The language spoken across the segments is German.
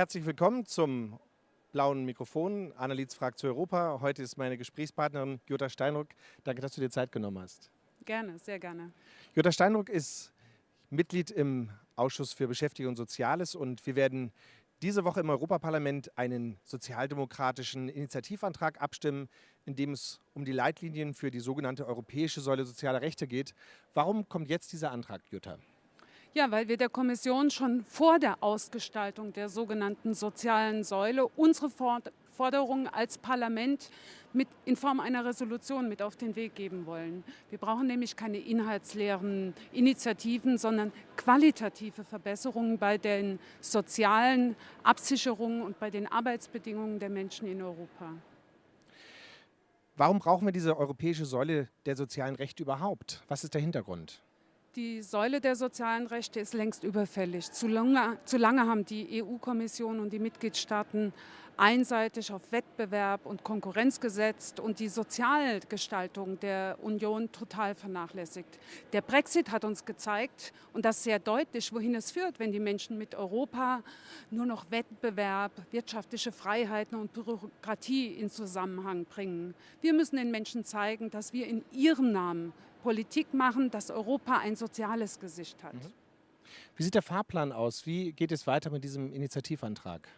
Herzlich willkommen zum blauen Mikrofon. Annelies fragt zu Europa. Heute ist meine Gesprächspartnerin Jutta Steinruck. Danke, dass du dir Zeit genommen hast. Gerne, sehr gerne. Jutta Steinruck ist Mitglied im Ausschuss für Beschäftigung und Soziales und wir werden diese Woche im Europaparlament einen sozialdemokratischen Initiativantrag abstimmen, in dem es um die Leitlinien für die sogenannte Europäische Säule sozialer Rechte geht. Warum kommt jetzt dieser Antrag, Jutta? Ja, weil wir der Kommission schon vor der Ausgestaltung der sogenannten sozialen Säule unsere Forderungen als Parlament mit, in Form einer Resolution mit auf den Weg geben wollen. Wir brauchen nämlich keine inhaltsleeren Initiativen, sondern qualitative Verbesserungen bei den sozialen Absicherungen und bei den Arbeitsbedingungen der Menschen in Europa. Warum brauchen wir diese europäische Säule der sozialen Rechte überhaupt? Was ist der Hintergrund? Die Säule der sozialen Rechte ist längst überfällig. Zu lange, zu lange haben die EU-Kommission und die Mitgliedstaaten einseitig auf Wettbewerb und Konkurrenz gesetzt und die Sozialgestaltung der Union total vernachlässigt. Der Brexit hat uns gezeigt, und das sehr deutlich, wohin es führt, wenn die Menschen mit Europa nur noch Wettbewerb, wirtschaftliche Freiheiten und Bürokratie in Zusammenhang bringen. Wir müssen den Menschen zeigen, dass wir in ihrem Namen Politik machen, dass Europa ein soziales Gesicht hat. Mhm. Wie sieht der Fahrplan aus? Wie geht es weiter mit diesem Initiativantrag?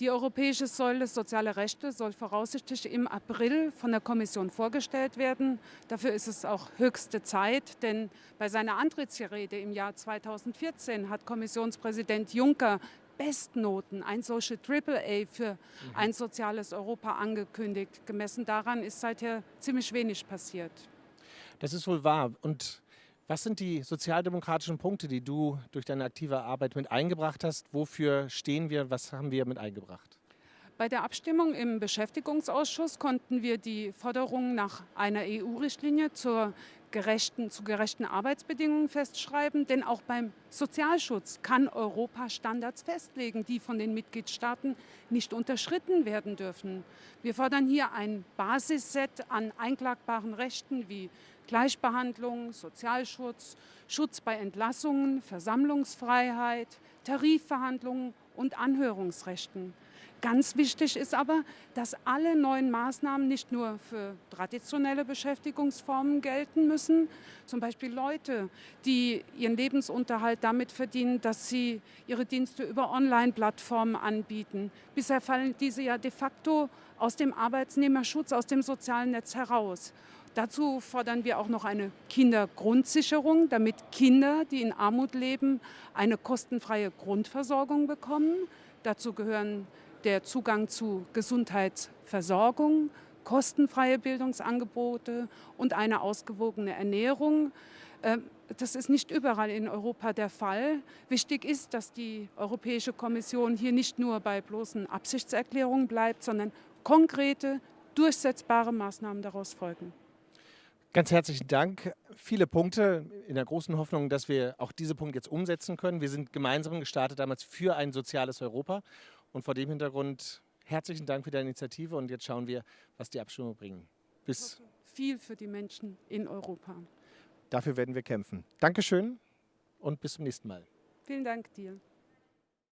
Die Europäische Säule Soziale Rechte soll voraussichtlich im April von der Kommission vorgestellt werden. Dafür ist es auch höchste Zeit, denn bei seiner Antrittsrede im Jahr 2014 hat Kommissionspräsident Juncker Bestnoten, ein solche AAA für mhm. ein soziales Europa angekündigt. Gemessen daran ist seither ziemlich wenig passiert. Das ist wohl wahr. Und was sind die sozialdemokratischen Punkte, die du durch deine aktive Arbeit mit eingebracht hast? Wofür stehen wir? Was haben wir mit eingebracht? Bei der Abstimmung im Beschäftigungsausschuss konnten wir die Forderung nach einer EU-Richtlinie zur gerechten, zu gerechten Arbeitsbedingungen festschreiben. Denn auch beim Sozialschutz kann Europa Standards festlegen, die von den Mitgliedstaaten nicht unterschritten werden dürfen. Wir fordern hier ein Basisset an einklagbaren Rechten wie Gleichbehandlung, Sozialschutz, Schutz bei Entlassungen, Versammlungsfreiheit, Tarifverhandlungen und Anhörungsrechten. Ganz wichtig ist aber, dass alle neuen Maßnahmen nicht nur für traditionelle Beschäftigungsformen gelten müssen, zum Beispiel Leute, die ihren Lebensunterhalt damit verdienen, dass sie ihre Dienste über Online-Plattformen anbieten. Bisher fallen diese ja de facto aus dem Arbeitsnehmerschutz, aus dem sozialen Netz heraus. Dazu fordern wir auch noch eine Kindergrundsicherung, damit Kinder, die in Armut leben, eine kostenfreie Grundversorgung bekommen. Dazu gehören der Zugang zu Gesundheitsversorgung, kostenfreie Bildungsangebote und eine ausgewogene Ernährung. Ähm, das ist nicht überall in Europa der Fall. Wichtig ist, dass die Europäische Kommission hier nicht nur bei bloßen Absichtserklärungen bleibt, sondern konkrete, durchsetzbare Maßnahmen daraus folgen. Ganz herzlichen Dank. Viele Punkte in der großen Hoffnung, dass wir auch diese Punkte jetzt umsetzen können. Wir sind gemeinsam gestartet damals für ein soziales Europa und vor dem Hintergrund herzlichen Dank für deine Initiative und jetzt schauen wir, was die Abstimmung bringen. Bis viel für die Menschen in Europa. Dafür werden wir kämpfen. Dankeschön und bis zum nächsten Mal. Vielen Dank dir.